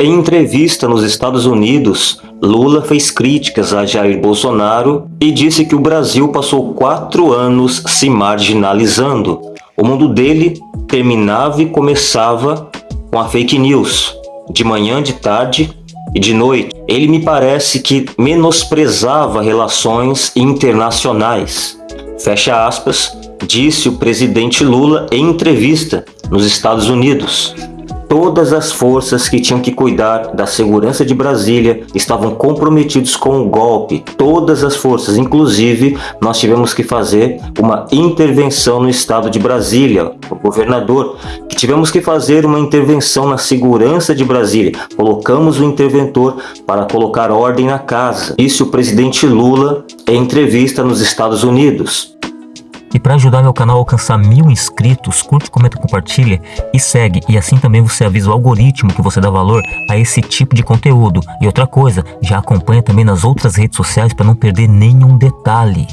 Em entrevista nos Estados Unidos, Lula fez críticas a Jair Bolsonaro e disse que o Brasil passou quatro anos se marginalizando. O mundo dele terminava e começava com a fake news, de manhã, de tarde e de noite. Ele me parece que menosprezava relações internacionais. Fecha aspas, disse o presidente Lula em entrevista nos Estados Unidos. Todas as forças que tinham que cuidar da segurança de Brasília estavam comprometidos com o golpe. Todas as forças, inclusive nós tivemos que fazer uma intervenção no estado de Brasília, o governador, que tivemos que fazer uma intervenção na segurança de Brasília. Colocamos o interventor para colocar ordem na casa. Disse o presidente Lula em entrevista nos Estados Unidos. E para ajudar meu canal a alcançar mil inscritos, curte, comenta, compartilha e segue. E assim também você avisa o algoritmo que você dá valor a esse tipo de conteúdo. E outra coisa, já acompanha também nas outras redes sociais para não perder nenhum detalhe.